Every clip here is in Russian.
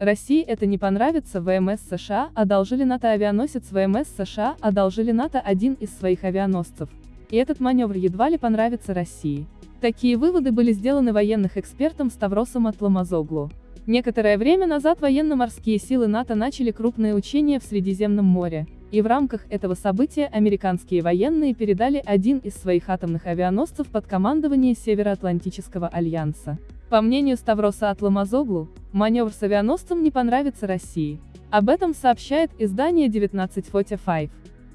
России это не понравится, ВМС США одолжили НАТО авианосец ВМС США одолжили НАТО один из своих авианосцев. И этот маневр едва ли понравится России. Такие выводы были сделаны военных экспертом Ставросом Атламазоглу. Некоторое время назад военно-морские силы НАТО начали крупные учения в Средиземном море, и в рамках этого события американские военные передали один из своих атомных авианосцев под командование Североатлантического альянса. По мнению Ставроса Атламазоглу, маневр с авианосцем не понравится России. Об этом сообщает издание 1945.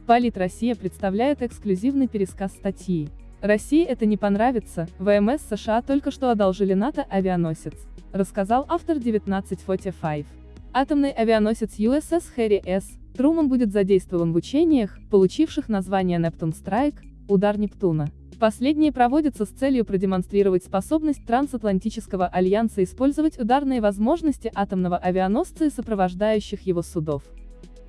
Полит Россия представляет эксклюзивный пересказ статьи. России это не понравится, ВМС США только что одолжили НАТО авианосец рассказал автор 1945. Атомный авианосец USS Harry S. Труман будет задействован в учениях, получивших название Нептун Страйк, удар Нептуна. Последние проводятся с целью продемонстрировать способность трансатлантического альянса использовать ударные возможности атомного авианосца и сопровождающих его судов.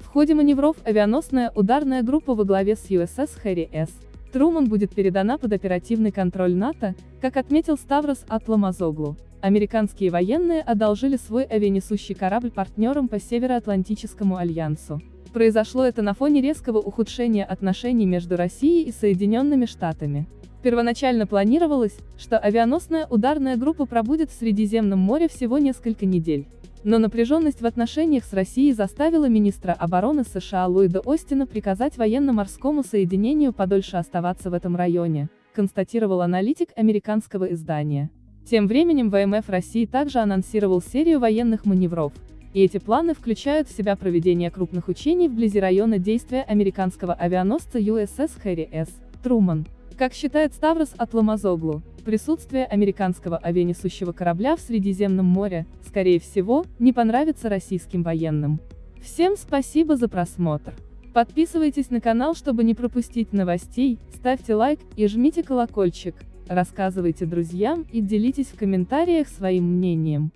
В ходе маневров авианосная ударная группа во главе с USS Harry S. Труман будет передана под оперативный контроль НАТО, как отметил Ставрос Атламазоглу. Американские военные одолжили свой авианесущий корабль партнерам по Североатлантическому альянсу. Произошло это на фоне резкого ухудшения отношений между Россией и Соединенными Штатами. Первоначально планировалось, что авианосная ударная группа пробудет в Средиземном море всего несколько недель. Но напряженность в отношениях с Россией заставила министра обороны США Ллойда Остина приказать военно-морскому соединению подольше оставаться в этом районе, констатировал аналитик американского издания. Тем временем ВМФ России также анонсировал серию военных маневров, и эти планы включают в себя проведение крупных учений вблизи района действия американского авианосца USS Harry S. Труман. Как считает Ставрос Атламазоглу, присутствие американского авианесущего корабля в Средиземном море, скорее всего, не понравится российским военным. Всем спасибо за просмотр. Подписывайтесь на канал, чтобы не пропустить новостей, ставьте лайк и жмите колокольчик рассказывайте друзьям и делитесь в комментариях своим мнением.